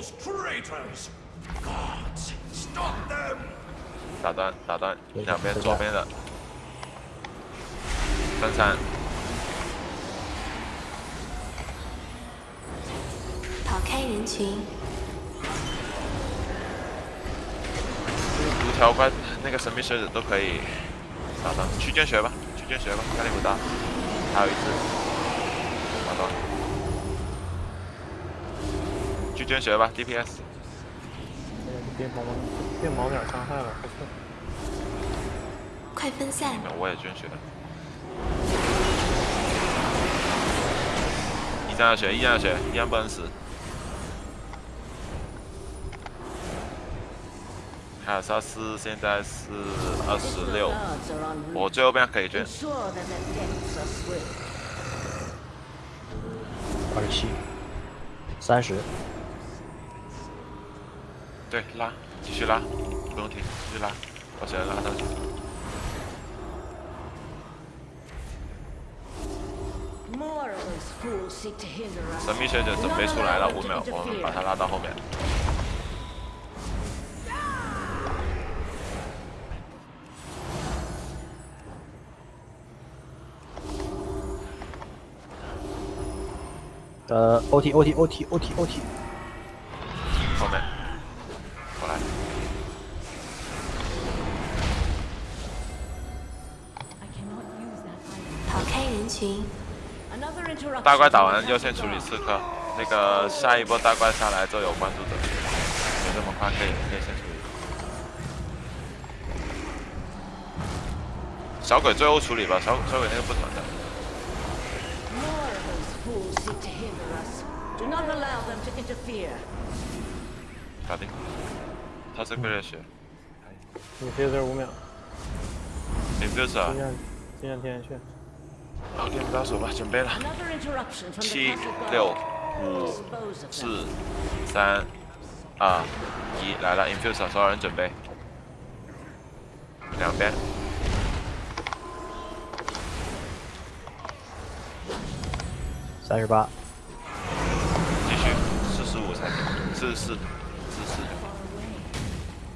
Those traitors! Gods, stop them! 打断打断，两边左边的。分散，逃开人群，五条怪那个神秘狮子都可以打断，去见血吧，去见血吧，压力不大，还有一只，打断，去捐血吧，DPS，变毛变毛点伤害了，不错。快分散，我也捐血。一战要血，一战要血，一战不能死。凯尔萨斯现在是二十六，我最后边可以捐。二十七，三十。对，拉，继续拉，不用停，继续拉，把血拉上去。神秘学者准备出来了，五秒，我们把他拉到后面。呃，O T O T O 大怪打完，优先处理刺客。那个下一波大怪下来就有关注者，没这么快，可以可以先处理。小鬼最后处理吧，小小鬼那个不团的。搞定，他是个热血。你飞这五秒。你不是啊？经验天线。好，给你们倒数吧，准备了。七、六、五、四、三、二、一，来了！infuser，所有人准备。两边。三十八。继续，四十五才行，四十四，四十四。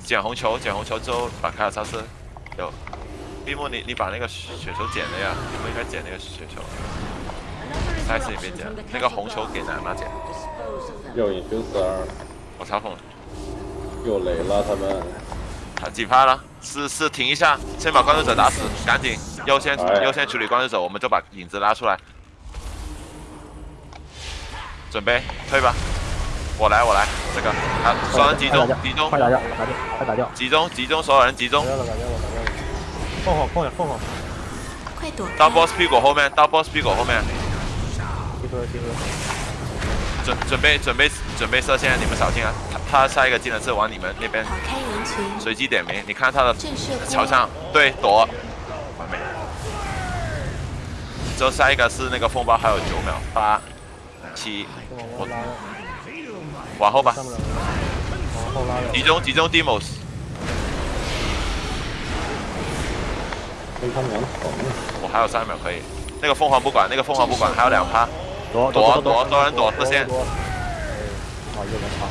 捡红球，捡红球之后把卡尔萨斯有。闭幕，你你把那个雪球捡了呀？你不应该捡那个雪球。下一次你别捡，那个红球给奶妈捡。又一九四二，我嘲讽了。又雷了他们。他几拍了？是是，停一下，先把关注者打死，赶紧优先优先处理关注者，我们就把影子拉出来。准备退吧，我来我来，这个好，所有人集中集中，快打掉，打掉，快打掉，集中集中，所有人集中。放好，放好，放好。快躲！到 boss 屁股后面，到 boss 屁股后面。集合，集合。准准备准备准备射线，你们小心啊！他他下一个技能是往你们那边。跑开人群。随机点名，你看他的朝上，对，躲。完美。之后下一个是那个风暴，还有九秒，八、七，我往后吧。往后拉。集中集中 demos。我还有三秒可以，那个凤凰不管，那个凤凰不管，还有两趴，躲躲躲，多人躲，射线。好，又能跑。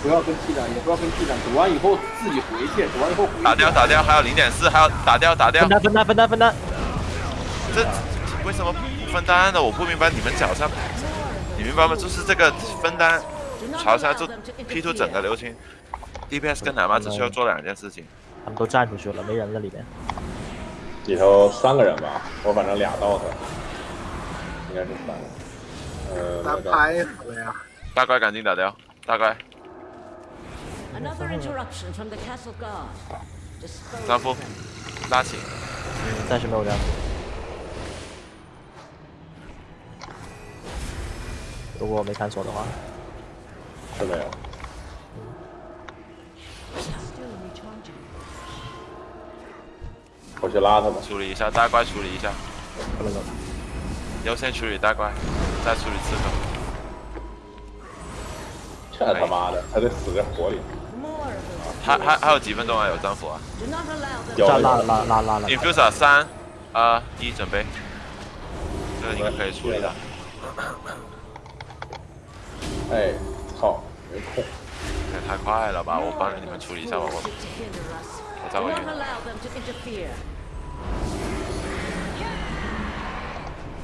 不要跟 T 战，也不要跟 T 战，躲完以后自己回去，躲完以后打掉打掉，还有零点四，还要打掉打掉。分担分担分担分担。这为什么不分担呢？我不明白你们脚下，你明白吗？就是这个分担，朝下就 P 出整个流星，DPS 跟奶妈只需要做两件事情。他们都站出去了，没人了里面。里头三个人吧，我反正俩 dot，应该是三个。呃，打牌了呀！大怪赶紧打掉，大怪。三夫，拉起。嗯暂时没有张夫。如果我没看错的话。是没有。我去拉他们，处理一下大怪，处理一下。不能走。优先处理大怪，再处理刺客。这他妈的，还得死在火里。还还还有几分钟啊？有战斧啊？拉拉拉拉拉了。Infuser 三、二、一，准备。这个应该可以处理的。哎，操，没空。也太快了吧！我帮着你们处理一下吧，我.我再 Do 回 not 去。allow them to interfere.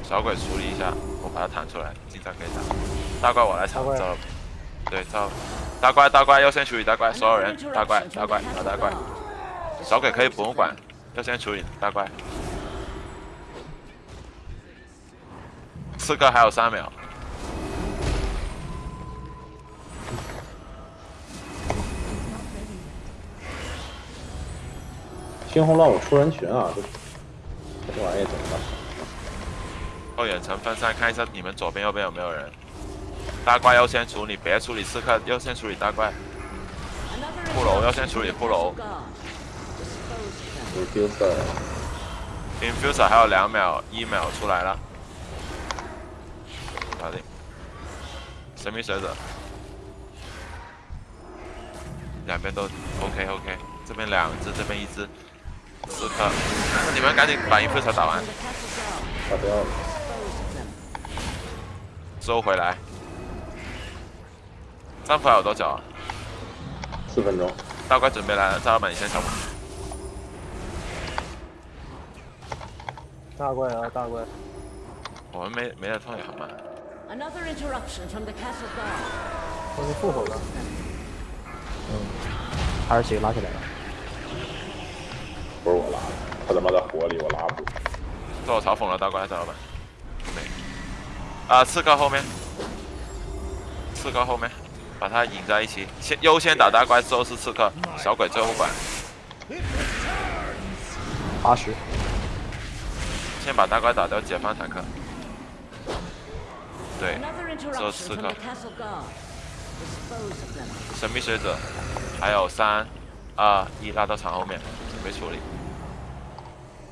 小鬼处理一下，我把它弹出来，进站可以打。大怪我来抢，大怪糟了。对，糟了。大怪大怪优先处理大怪，所有人大怪大怪打大怪。小鬼可以不用管，优先处理大怪。刺客还有三秒，猩红让我出人群啊！这这玩意怎么办？后远程分散，看一下你们左边右边有没有人。大怪优先处理，别处理刺客，优先处理大怪。骷髅要先处理骷髅. Refuser，Infuser 还有两秒，一秒出来了，搞定。神秘学者，两边都 OK OK，这边两只，这边一只，刺客，你们赶紧把一副才打完，打掉了，收回来。战斧还有多久啊？四分钟。大怪准备来了，战老板，你先抢。大怪啊，大怪！我们没没在冲也好慢。我们复活吧。嗯，还是谁拉起来了？不是我拉的，他他妈在火里，我拉不住。这我嘲讽了大怪，赵老板。没。啊，刺客后面，刺客后面，把他引在一起，先优先打大怪，之后是刺客，小鬼最后管。八十，先把大怪打掉，解放坦克。对这刺客.神秘学者，还有三、啊！一拉到厂后面，准备处理，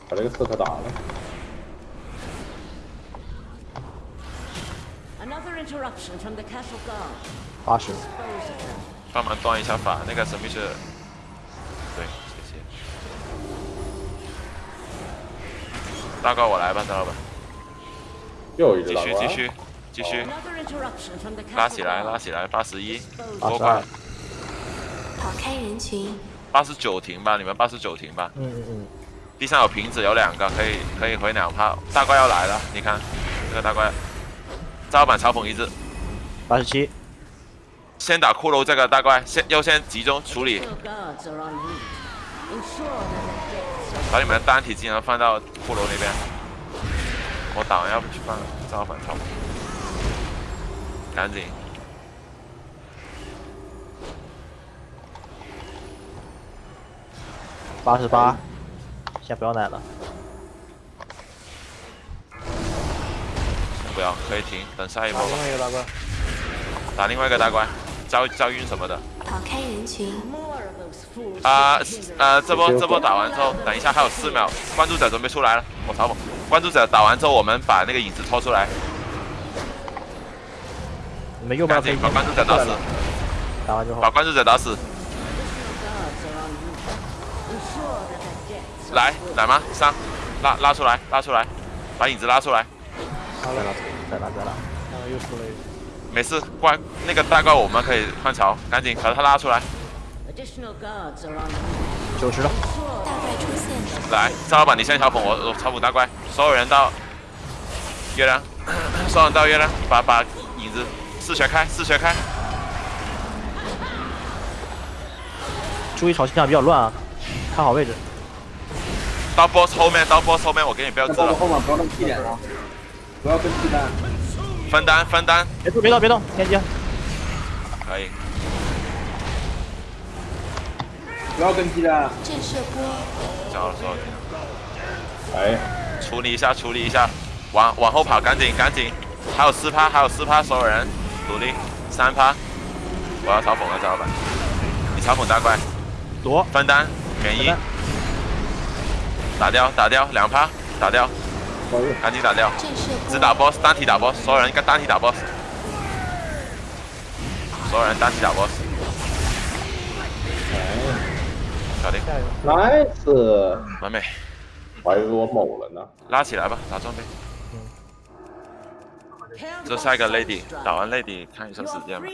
把这个刺客打了。anotherinterruptionfromthecastlegar 八十，帮忙端一下法，那个神秘是，对，谢谢。大哥，我来吧，张老板。又一个怪。继续，继续，继续，拉起来，拉起来，八十一，过快。跑开人群。八十九停吧，你们八十九停吧。嗯嗯嗯，地上有瓶子，有两个，可以可以回两炮。大怪要来了，你看这个大怪，赵老板嘲讽一只，八十七，先打骷髅这个大怪，先优先集中处理把你们的单体技能放到骷髅那边。我打完要不去放赵老板嘲讽，赶紧。八十八，先不要奶了。不要，可以停，等下一波吧打另。外一个大怪，打另外一个大怪，招招晕什么的。跑开人群.啊呃，这波这波打完之后，等一下还有四秒，关注者准备出来了，我嘲讽。关注者打完之后，我们把那个影子拖出来，你们右边把关注者打死，打完之后把，关注者打死。来.来吗？上，拉拉出来，拉出来，把影子拉出来。再拉再拉再拉，啊，又出了一个。没事，怪那个大怪我们可以换槽，赶紧把他拉出来。九十了，大怪出现，来，赵老板你先嘲讽我，我嘲讽大怪，所有人到月亮，所有人到月亮，把把影子四血开，四血开。注意朝向比较乱啊，看好位置。到 boss 后面，到 boss 后面，我给你标志了，后面不要那么屁脸啊！不要跟屁蛋。分担分担，别动别动别动，天机，可以。不要跟屁蛋。震慑波，交了交了。哎，处理一下，处理一下，往往后跑，赶紧赶紧，还有四趴，还有四趴，所有人努力，三趴，我要嘲讽了，赵老板，你嘲讽大怪，躲，分担免疫，打掉打掉两趴，打掉，赶紧打掉，只打 boss，单体打 boss，所有人单体打 boss，所有人单体打 boss，哎搞定，，，nice，完美，我还以为我某了呢。拉起来吧，打装备，这下一个 lady，打完 lady 看一下时间吧。